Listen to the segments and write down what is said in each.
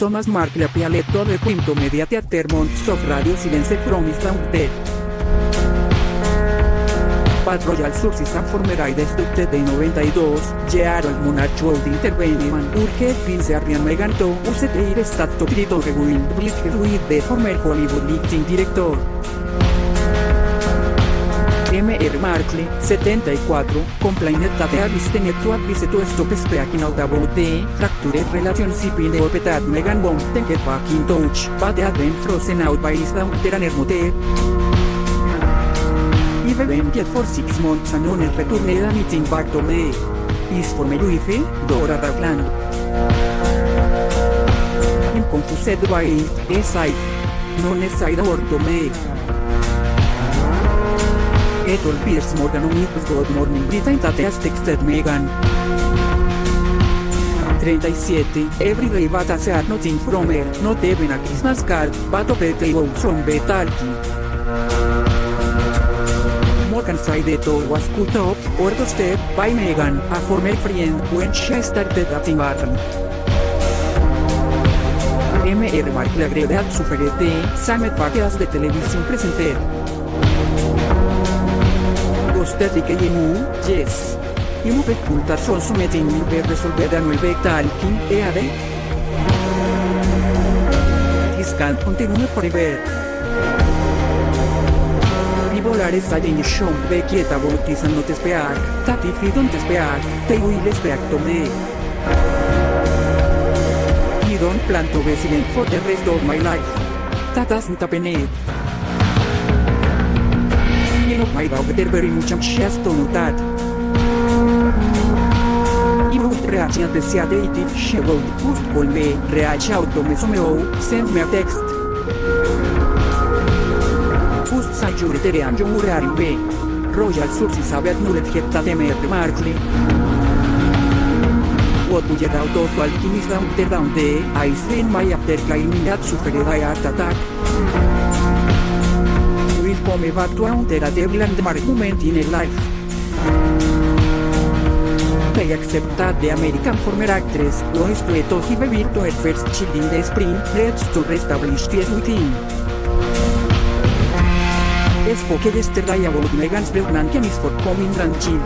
Thomas Markle Pialetto del quinto media theater months of radio silence from his dead. Pat Royal Sources and former I destructed de 92, Gerald Monarch World Intervention, Urge Prince Arian Megan to use the stat to treat of Will Blitz with the former Hollywood Lifting Director. M.R. Markle, 74, complained that the listener to advise to stop speaking out about the fractured relationship in the that Megan won't get back in touch, had been frozen out by his daughter and her mother. I've been get for six months and on returned anything back to me. Is for me wife, Dora Ragland. I'm confused by it, a side. Non a or to me. Ethel Pierce Morgan it good morning Britain that texted Megan. 37. Everyday I said nothing from her, not even a Christmas card, a petty vote from Betalki. Morgan said it all was cut off, or step, by Megan, a former friend, when she started dating Barton. M.R. Markle agreed at sufferete, Samet Paqueas de televisión presenter. Ghosted que yemu, yes. Imu bekulta son sumetin min per resolver a nueve talking, EAD. This can continue forever. Bipolares hay en show de quieta bautizando te speak, tati fridon te speak, te will speak to me. You don't plan to be silent for the rest of my life. Happen it. You know my dog there very much that. The sea dated, she would just call me, reach out to me somehow, send me a text. And you're are in way. Royal Sources have acknowledged that M.R. Markley. What would you out of alchemist down there down there, I spend my after claiming that suffered a heart attack. Come back to counter a devil and argument in a life. They accept that the American former actress wants to to give birth to her first child in the spring, let's to reestablish peace with him. Spoke yesterday about Megan's pregnant and his forthcoming grandchild.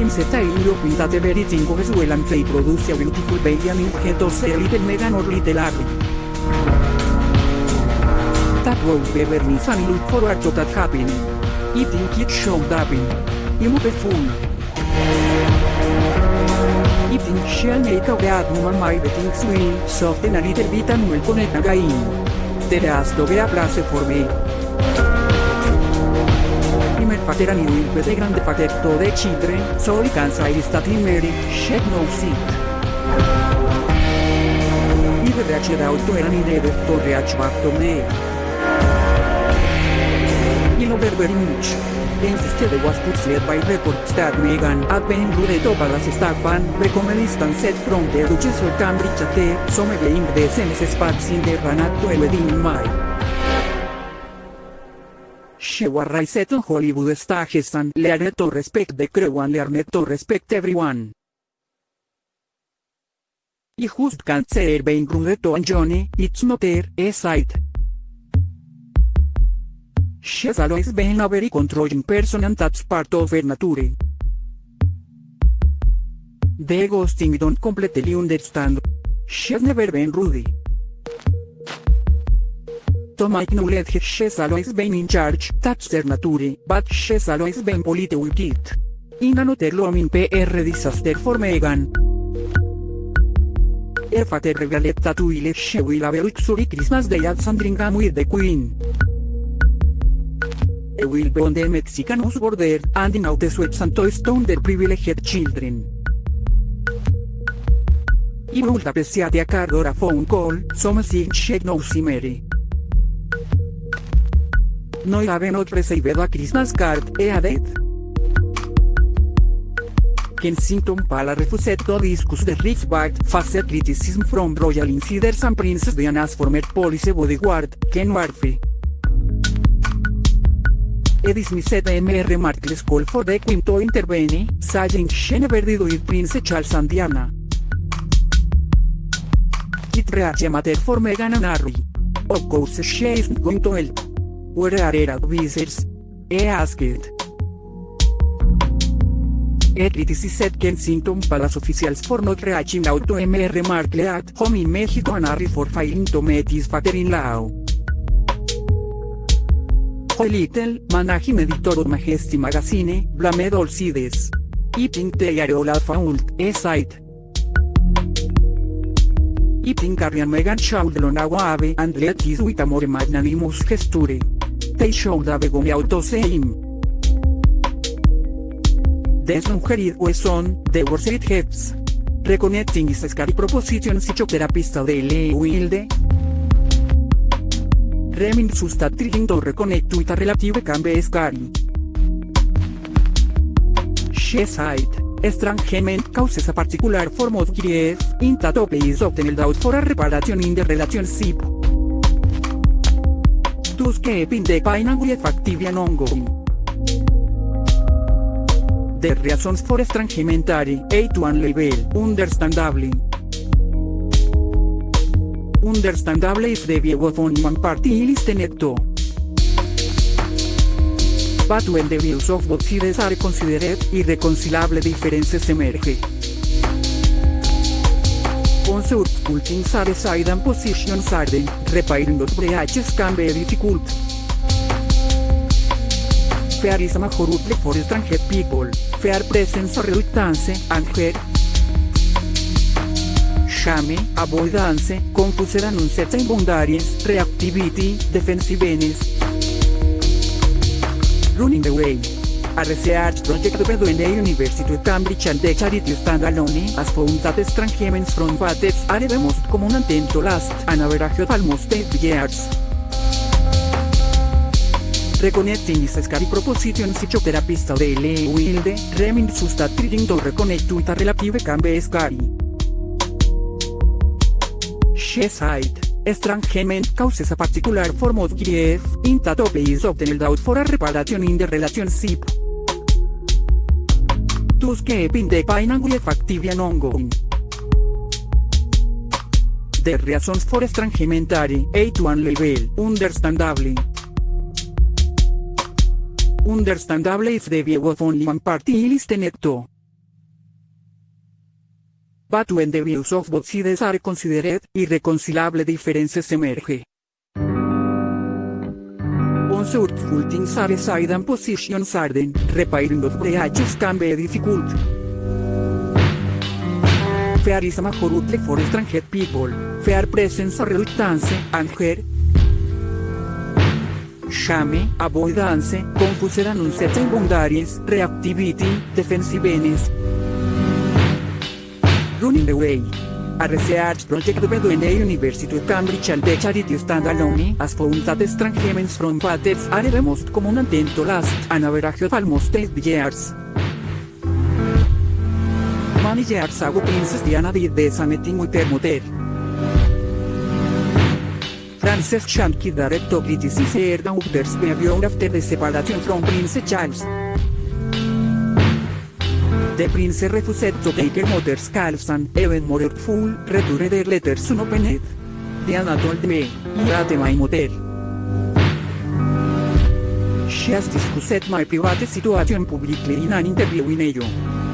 Him said I hope that everything goes well and they produce a beautiful baby and get to see little Megan or little Harry. That would be very nice and look forward to that happening. I think it should happen. I'm fool. I think she'll make a bad woman my betting swing, soften a little bit and will connect again. There has to be a place for me. A father and you will be the grandfather to the children, so I can say that in Mary, she knows it. I've reached out to her and needed to reach back to me. I love her very much. Instead was pursued by reports that Megan had been rude to Palace staff and recommended and said from the Duchess of Cambridge at the some being the SNS spots in the run up to a wedding in May. She was raised on Hollywood stages and learned to respect the crew and learned to respect everyone. I just can't say being rude to Johnny, it's not her, a sight. She's always been a very controlling person and that's part of her nature. The ghosting don't completely understand. She's never been rude. Tom acknowledged she's always been in charge, that's her nature, but she's always been polite with it. In another looming PR disaster for Megan. Her father revealed that she will have a luxury Christmas day at Sandringham with the Queen. Will be on the Mexican border, and now the sweats and to stone their privileged children. He would appreciate a card or a phone call, something she knows Mary. No have not received a Christmas card, he added. Kensington Palace refused to discuss the risk back criticism from royal insiders and Princess Diana's former police bodyguard, Ken Murphy. He dismissed M.R. Markle's call for the Queen to intervene, saying she Prince Charles and Diana. it reach matter for Meghan and Harry. Of course she isn't going to help. Where are her advisors? He asked. A criticized Kensington Palace officials for not reaching out Mr. Markle at home in Mexico and Harry for failing to meet his father-in-law. Little, managing editor of Majesty Magazine, blamed all sides. I think they are all at fault, a site. I think Harry and Meghan should learn how have and let this with a more magnanimous gesture. They should out to same. Desnuggerid Wesson, The Worst Heads. Reconnecting is scary proposition psychotherapist de L. Wilde. Remin sustat trying to reconnect with a relative can be scary. She said, estrangement causes a particular form of grief, in that is often held for a reparation in the relationship. Thus keeping the pain and grief active ongoing. The reasons for estrangement are, to level, understandably. Understandable if the view one party is to. But when the views of both sides are considered, irreconcilable differences emerge. Unsurful things are side and positions are then, repairing breaches can be difficult. Fear is a major for stranger people, fear presence or reluctance, anger, shame, avoidance, confusion and uncertain boundaries, reactivity, defensiveness, running away. A research project between the University of Cambridge and the charity standalone has found that estrangements from fathers are the most common and tend to last an average of almost 8 years. Reconnecting is a scary proposition psychotherapist de L. Wilde, reminds us that trying to reconnect with a relative can be scary. Said, estrangement causes a particular form of grief, in that is held out for a reparation in the relationship. Thus keeping the pain and grief active and ongoing. The reasons for estrangement are, A to one level, understandably. Understandable if the view of only one party is listened. But when the views of both sides are considered, irreconcilable differences emerge. Unsurful things are side and positions are then, repairing those breaches can be difficult. Fear is a major outlet for stranger people, fear presence or reluctance, anger, shame, avoidance, confusion and uncertain boundaries, reactivity, defensiveness, running away. A research project between the University of Cambridge and the charity standalone has found that estrangements from fathers are the most common and tend to last an average of almost 8 years. Many years ago Princess Diana did the same thing with her mother. Frances Shanky dared to criticize her daughter's behavior after the separation from Prince Charles. The prince refused to take her mother's calls and, even more hurtful, returned their letters unopened. Diana told me, hate my mother. She has discussed my private situation publicly in an interview in Ello.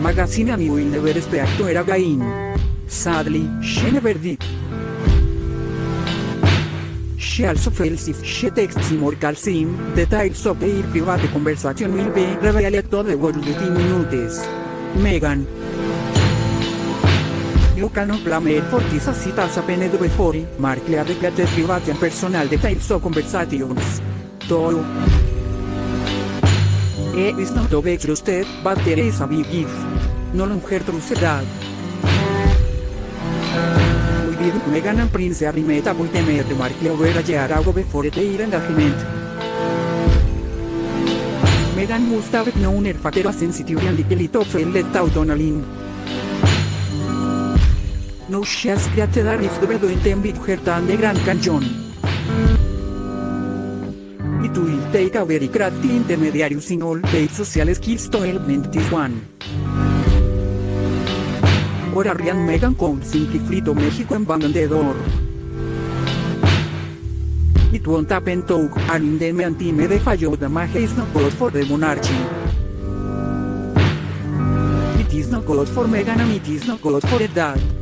Magazine and will never speak to her again. Sadly, she never did. She also feels if she texts him or calls him, details of their private conversation will be revealed to the world within minutes. Megan. You cannot blame her for this as it has happened before, Markle had declared private and personal details of conversations. Though. It is not to be trusted, but there is a big if. No longer trusted that. We did Megan and Prince Harry met up with the Markle over a year ago before their engagement. Out on a limb. No she has created a rift between them with her and the Grand Canyon. It will take a very crafty intermediary using all their social skills to help mend this one. Ahora Rian Megan con Simpliflito México en Bandendedor. It won't happen to and in the anti me de fallo the mage is not good for the monarchy. It is not good for Megan and it is not good for the dad.